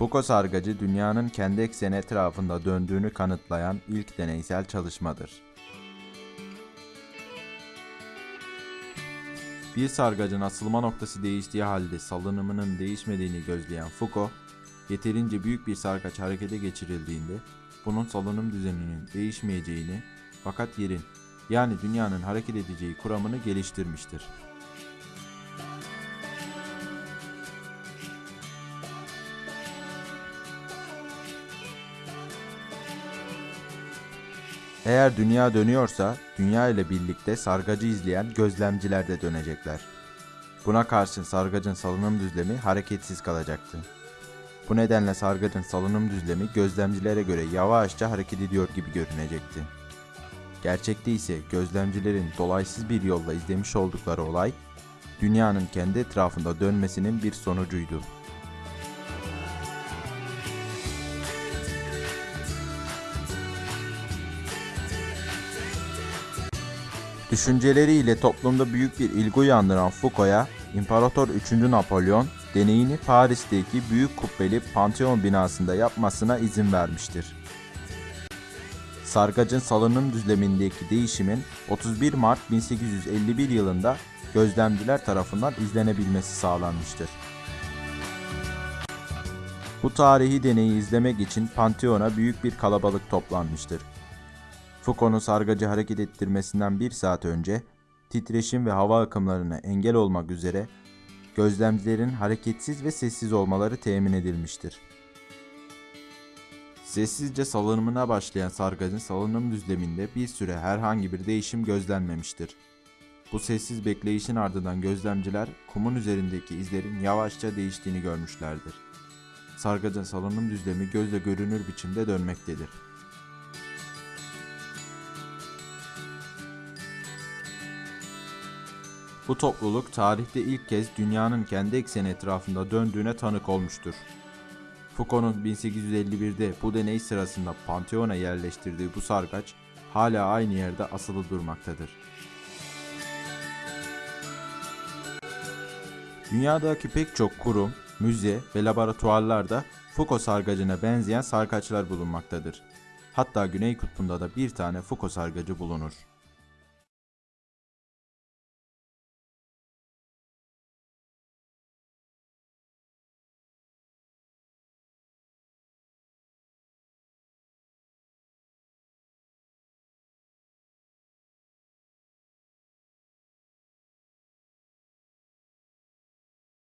Foucault sargacı dünyanın kendi ekseni etrafında döndüğünü kanıtlayan ilk deneysel çalışmadır. Bir sargacın asılma noktası değiştiği halde salınımının değişmediğini gözleyen Foucault, yeterince büyük bir sarkaç harekete geçirildiğinde bunun salınım düzeninin değişmeyeceğini fakat yerin yani dünyanın hareket edeceği kuramını geliştirmiştir. Eğer dünya dönüyorsa, dünya ile birlikte sargacı izleyen gözlemciler de dönecekler. Buna karşın sargacın salınım düzlemi hareketsiz kalacaktı. Bu nedenle sargacın salınım düzlemi gözlemcilere göre yavaşça hareket ediyor gibi görünecekti. Gerçekte ise gözlemcilerin dolaysız bir yolla izlemiş oldukları olay, dünyanın kendi etrafında dönmesinin bir sonucuydu. Düşünceleriyle toplumda büyük bir ilgi uyandıran Foucault'a İmparator 3. Napolyon deneyini Paris'teki büyük kubbeli Pantheon binasında yapmasına izin vermiştir. Sargacın salınım düzlemindeki değişimin 31 Mart 1851 yılında gözlemciler tarafından izlenebilmesi sağlanmıştır. Bu tarihi deneyi izlemek için Pantheon'a büyük bir kalabalık toplanmıştır. Foucault'un sargacı hareket ettirmesinden bir saat önce titreşim ve hava akımlarına engel olmak üzere gözlemcilerin hareketsiz ve sessiz olmaları temin edilmiştir. Sessizce salınımına başlayan sargacın salınım düzleminde bir süre herhangi bir değişim gözlenmemiştir. Bu sessiz bekleyişin ardından gözlemciler kumun üzerindeki izlerin yavaşça değiştiğini görmüşlerdir. Sargacın salınım düzlemi gözle görünür biçimde dönmektedir. Bu topluluk tarihte ilk kez dünyanın kendi ekseni etrafında döndüğüne tanık olmuştur. Foucault'un 1851'de bu deney sırasında Pantheon'a yerleştirdiği bu sarkaç hala aynı yerde asılı durmaktadır. Dünyadaki pek çok kurum, müze ve laboratuvarlarda Foucault sargacına benzeyen sarkaçlar bulunmaktadır. Hatta Güney Kutbu'nda da bir tane Foucault sargacı bulunur.